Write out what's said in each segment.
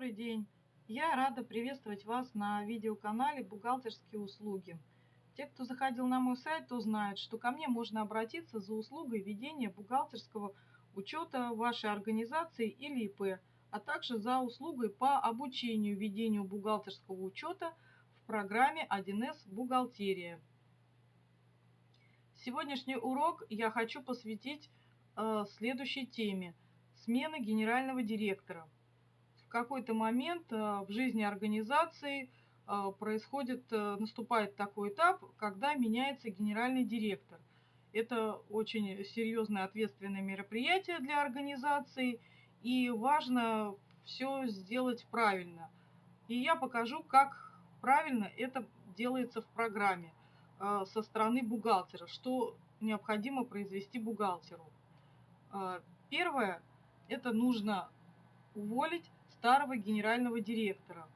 Добрый день! Я рада приветствовать вас на видеоканале «Бухгалтерские услуги». Те, кто заходил на мой сайт, то знают, что ко мне можно обратиться за услугой ведения бухгалтерского учета вашей организации или ИП, а также за услугой по обучению ведению бухгалтерского учета в программе 1С «Бухгалтерия». Сегодняшний урок я хочу посвятить э, следующей теме – смена генерального директора – какой-то момент э, в жизни организации э, происходит, э, наступает такой этап, когда меняется генеральный директор. Это очень серьезное ответственное мероприятие для организации, и важно все сделать правильно. И я покажу, как правильно это делается в программе со стороны бухгалтера, что необходимо произвести бухгалтеру. Первое, это нужно уволить старого генерального директора.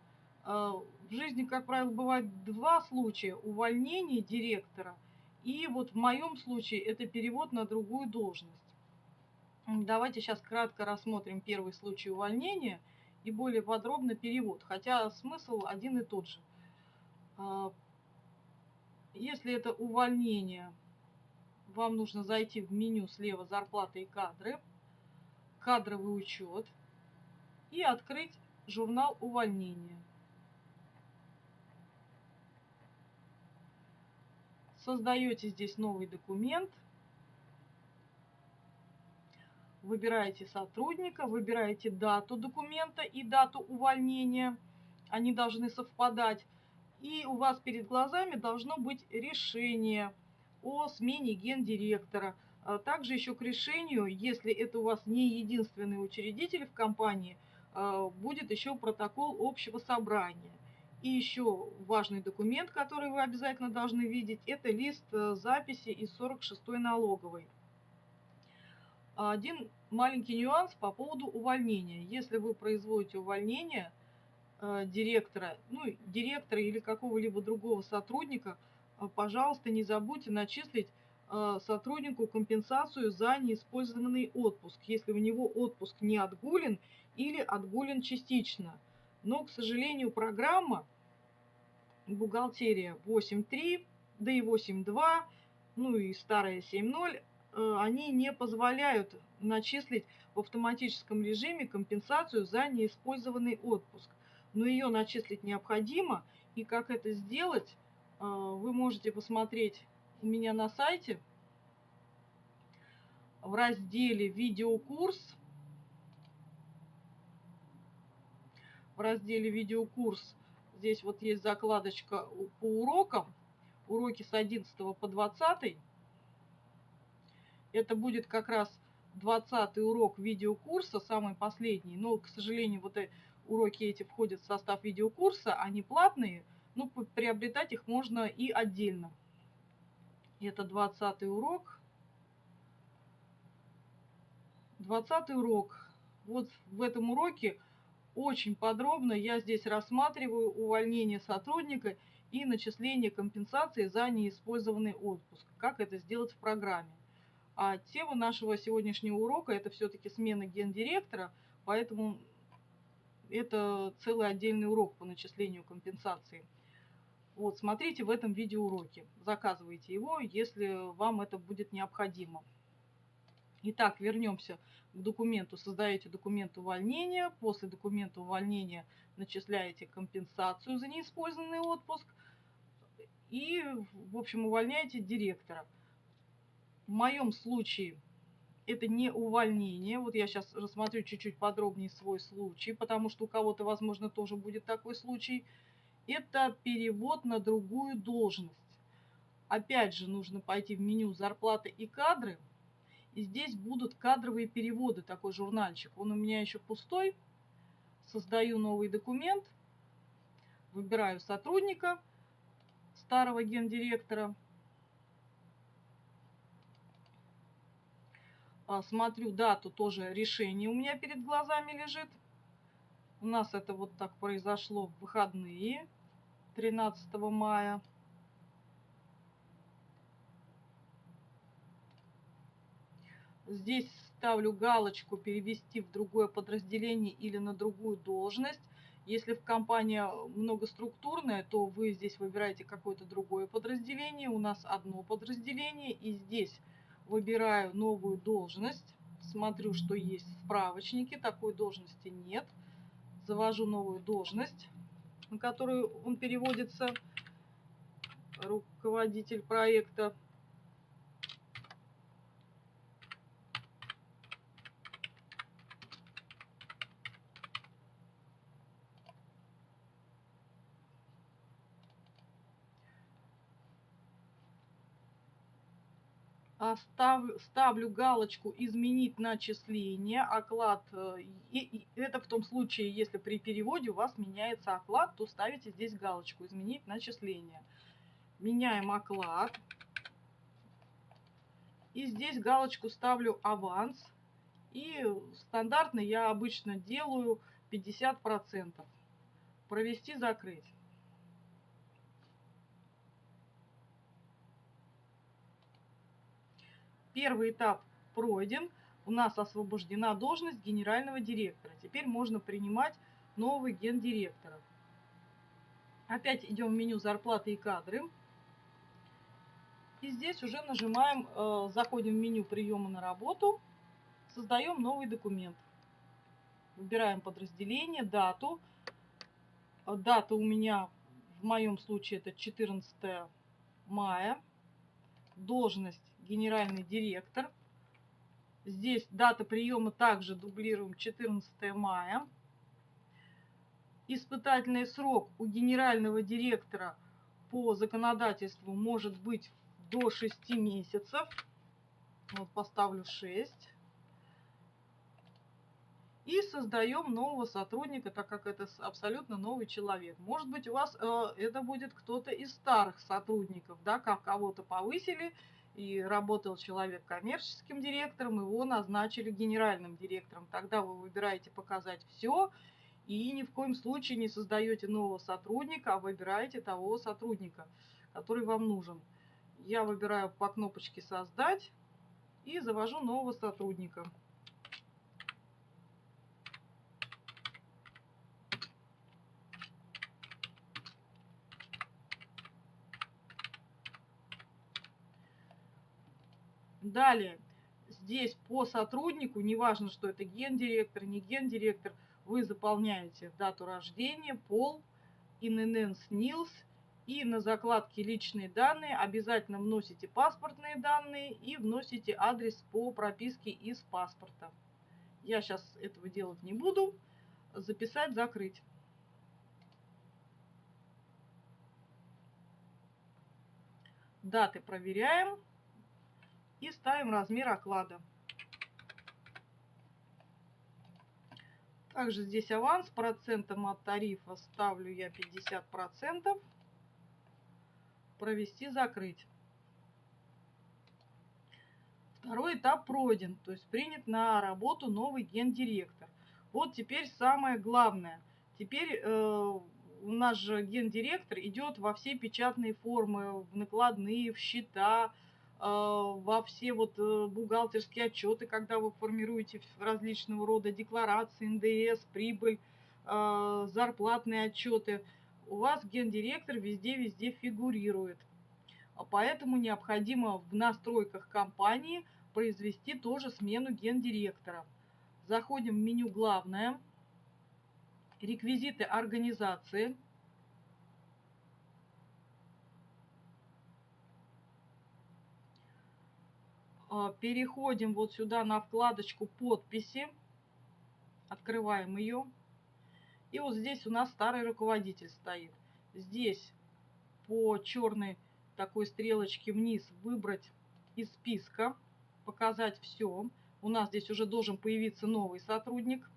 А, в жизни, как правило, бывает два случая – увольнение директора и вот в моем случае это перевод на другую должность. Давайте сейчас кратко рассмотрим первый случай увольнения и более подробно перевод, хотя смысл один и тот же. А, если это увольнение, вам нужно зайти в меню слева «Зарплаты и кадры», «Кадровый учет», и открыть журнал увольнения. Создаете здесь новый документ. Выбираете сотрудника, выбираете дату документа и дату увольнения. Они должны совпадать. И у вас перед глазами должно быть решение о смене гендиректора. А также еще к решению, если это у вас не единственный учредитель в компании – будет еще протокол общего собрания. И еще важный документ, который вы обязательно должны видеть, это лист э, записи из 46-й налоговой. Один маленький нюанс по поводу увольнения. Если вы производите увольнение э, директора, ну, директора или какого-либо другого сотрудника, э, пожалуйста, не забудьте начислить сотруднику компенсацию за неиспользованный отпуск, если у него отпуск не отгулен или отгулен частично. Но, к сожалению, программа бухгалтерия 8.3, да и 8.2, ну и старая 7.0, э, они не позволяют начислить в автоматическом режиме компенсацию за неиспользованный отпуск. Но ее начислить необходимо, и как это сделать, э, вы можете посмотреть у меня на сайте в разделе «Видеокурс» в разделе видеокурс здесь вот есть закладочка по урокам, уроки с 11 по 20. Это будет как раз 20 урок видеокурса, самый последний. Но, к сожалению, вот уроки эти входят в состав видеокурса, они платные, но приобретать их можно и отдельно. Это 20 урок. 20 урок. Вот в этом уроке очень подробно я здесь рассматриваю увольнение сотрудника и начисление компенсации за неиспользованный отпуск. Как это сделать в программе. А тема нашего сегодняшнего урока это все-таки смена гендиректора, поэтому это целый отдельный урок по начислению компенсации. Вот, смотрите в этом видеоуроке. Заказывайте его, если вам это будет необходимо. Итак, вернемся к документу. Создаете документ увольнения. После документа увольнения начисляете компенсацию за неиспользованный отпуск. И, в общем, увольняете директора. В моем случае это не увольнение. Вот я сейчас рассмотрю чуть-чуть подробнее свой случай, потому что у кого-то, возможно, тоже будет такой случай. Это перевод на другую должность. Опять же, нужно пойти в меню «Зарплаты и кадры», и здесь будут кадровые переводы, такой журнальчик. Он у меня еще пустой. Создаю новый документ. Выбираю сотрудника, старого гендиректора. А, смотрю дату, тоже решение у меня перед глазами лежит. У нас это вот так произошло в выходные 13 мая. Здесь ставлю галочку «Перевести в другое подразделение или на другую должность». Если в компании многоструктурная, то вы здесь выбираете какое-то другое подразделение. У нас одно подразделение. И здесь выбираю новую должность. Смотрю, что есть в справочнике. Такой должности нет. Завожу новую должность, на которую он переводится. Руководитель проекта. Ставлю, ставлю галочку «Изменить начисление», оклад, э, и, и это в том случае, если при переводе у вас меняется оклад, то ставите здесь галочку «Изменить начисление». Меняем оклад. И здесь галочку ставлю «Аванс». И стандартно я обычно делаю 50%. Провести, закрыть. Первый этап пройден. У нас освобождена должность генерального директора. Теперь можно принимать новых гендиректоров. Опять идем в меню «Зарплаты и кадры». И здесь уже нажимаем, э, заходим в меню приема на работу, создаем новый документ. Выбираем подразделение, дату. Дата у меня в моем случае это 14 мая. Должность генеральный директор. Здесь дата приема также дублируем 14 мая. Испытательный срок у генерального директора по законодательству может быть до 6 месяцев. Вот поставлю 6. И создаем нового сотрудника, так как это абсолютно новый человек. Может быть, у вас э, это будет кто-то из старых сотрудников, да, как кого-то повысили, и работал человек коммерческим директором, его назначили генеральным директором. Тогда вы выбираете показать все и ни в коем случае не создаете нового сотрудника, а выбираете того сотрудника, который вам нужен. Я выбираю по кнопочке «Создать» и завожу нового сотрудника. Далее, здесь по сотруднику, неважно, что это гендиректор, не гендиректор, вы заполняете дату рождения, пол, ИНН, СНИЛС, и на закладке личные данные обязательно вносите паспортные данные и вносите адрес по прописке из паспорта. Я сейчас этого делать не буду. Записать, закрыть. Даты проверяем и ставим размер оклада. Также здесь аванс процентом от тарифа ставлю я 50%. Провести, закрыть. Второй этап пройден, то есть принят на работу новый гендиректор. Вот теперь самое главное. Теперь э, у нас же гендиректор идет во все печатные формы, в накладные, в счета, во все вот э, бухгалтерские отчеты, когда вы формируете различного рода декларации, НДС, прибыль, а, зарплатные отчеты, у вас гендиректор везде-везде фигурирует. А поэтому необходимо в настройках компании произвести тоже смену гендиректора. Заходим в меню «Главное», реквизиты организации – переходим вот сюда на вкладочку подписи, открываем ее. И вот здесь у нас старый руководитель стоит. Здесь по черной такой стрелочке вниз выбрать из списка, показать все. У нас здесь уже должен появиться новый сотрудник.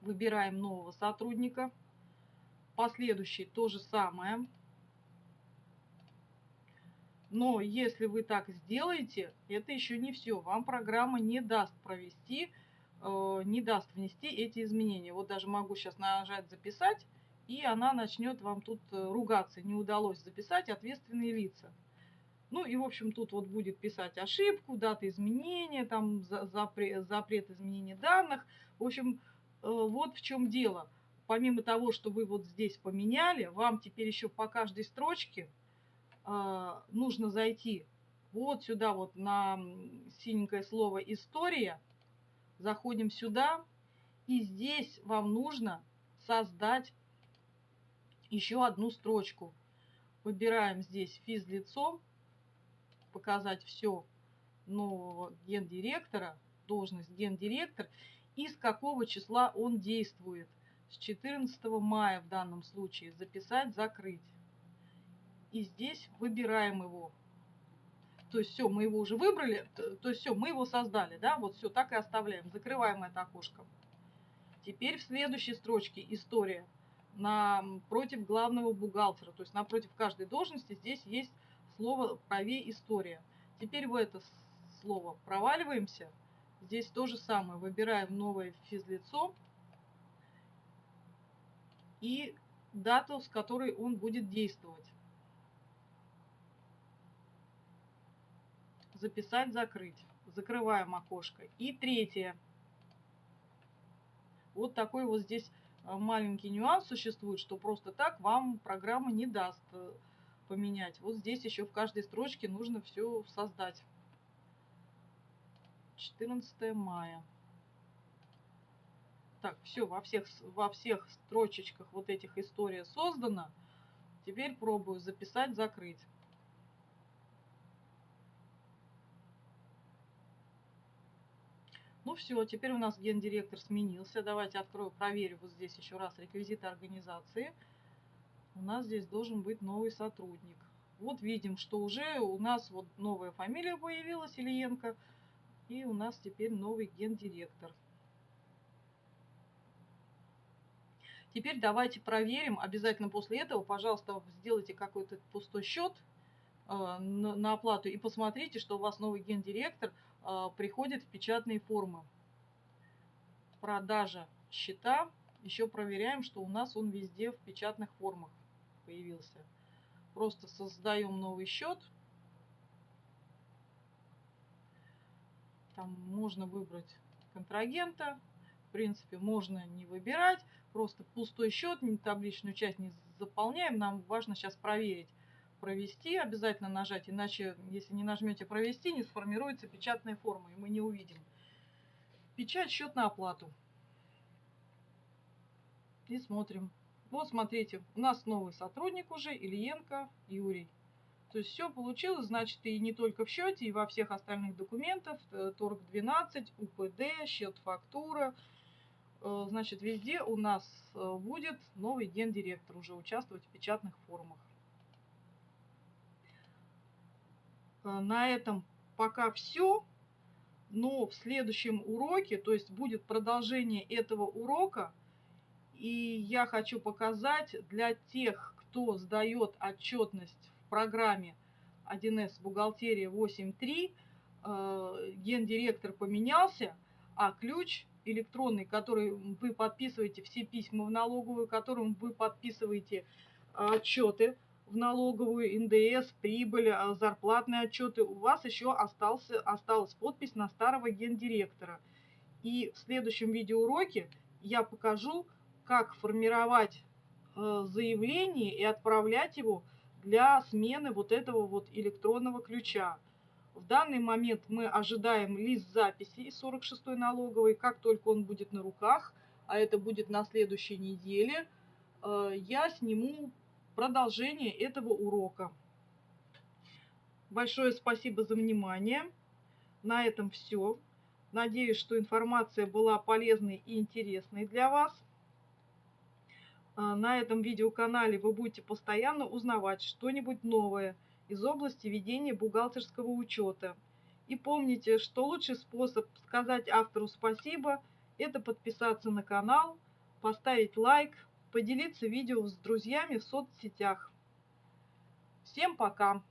Выбираем нового сотрудника. Последующий то же самое. Но если вы так сделаете, это еще не все. Вам программа не даст провести, э, не даст внести эти изменения. Вот даже могу сейчас нажать «Записать», и она начнет вам тут э, ругаться. Не удалось записать ответственные лица. Ну и, в общем, тут вот будет писать ошибку, дата изменения, там запрет, запрет изменения данных. В общем, э, вот в чем дело. помимо того, что вы вот здесь поменяли, вам теперь еще по каждой строчке нужно зайти вот сюда вот на синенькое слово «История». Заходим сюда, и здесь вам нужно создать еще одну строчку. Выбираем здесь физлицо, показать все нового гендиректора, должность гендиректор, и с какого числа он действует. С 14 мая в данном случае записать, закрыть. И здесь выбираем его. То есть все, мы его уже выбрали, то есть все, мы его создали, да, вот все, так и оставляем. Закрываем это окошко. Теперь в следующей строчке история напротив главного бухгалтера, то есть напротив каждой должности здесь есть слово правее история. Теперь в это слово проваливаемся. Здесь то же самое. Выбираем новое физлицо и дату, с которой он будет действовать. Записать, закрыть. Закрываем окошко. И третье. Вот такой вот здесь а, маленький нюанс существует, что просто так вам программа не даст э, поменять. Вот здесь еще в каждой строчке нужно все создать. 14 мая. Так, все, во всех, во всех строчечках вот этих история создана. Теперь пробую записать, закрыть. Ну все, теперь у нас гендиректор сменился. Давайте открою, проверю вот здесь еще раз реквизиты организации. У нас здесь должен быть новый сотрудник. Вот видим, что уже у нас вот новая фамилия появилась, Ильенко. И у нас теперь новый гендиректор. Теперь давайте проверим, обязательно после этого, пожалуйста, сделайте какой-то пустой счет э, на, оплату и посмотрите, что у вас новый гендиректор приходит в печатные формы. Продажа счета. Еще проверяем, что у нас он везде в печатных формах появился. Просто создаем новый счет. Там можно выбрать контрагента. В принципе, можно не выбирать. Просто пустой счет, табличную часть не заполняем. Нам важно сейчас проверить. Провести обязательно нажать, иначе, если не нажмете провести, не сформируется печатная форма, и мы не увидим. Печать, счет на оплату. И смотрим. Вот смотрите, у нас новый сотрудник уже, Ильенко Юрий. То есть все получилось, значит, и не только в счете, и во всех остальных документах, э, торг 12, УПД, счет фактура, э, значит, везде у нас э, будет новый гендиректор уже участвовать в печатных формах. На этом пока все, но в следующем уроке, то есть будет продолжение этого урока, и я хочу показать для тех, кто сдает отчетность в программе 1С бухгалтерия 8.3, э, гендиректор поменялся, а ключ электронный, который вы подписываете все письма в налоговую, которым вы подписываете отчеты в налоговую, НДС, прибыль, э, зарплатные отчеты, у вас еще остался, осталась подпись на старого гендиректора. И в следующем видеоуроке я покажу, как формировать э, заявление и отправлять его для смены вот этого вот электронного ключа. В данный момент мы ожидаем лист записи из 46-й налоговой. Как только он будет на руках, а это будет на следующей неделе, э, я сниму продолжение этого урока. Большое спасибо за внимание. На этом все. Надеюсь, что информация была полезной и интересной для вас. А, на этом видеоканале вы будете постоянно узнавать что-нибудь новое из области ведения бухгалтерского учета. И помните, что лучший способ сказать автору спасибо – это подписаться на канал, поставить лайк, поделиться видео с друзьями в соцсетях. Всем пока!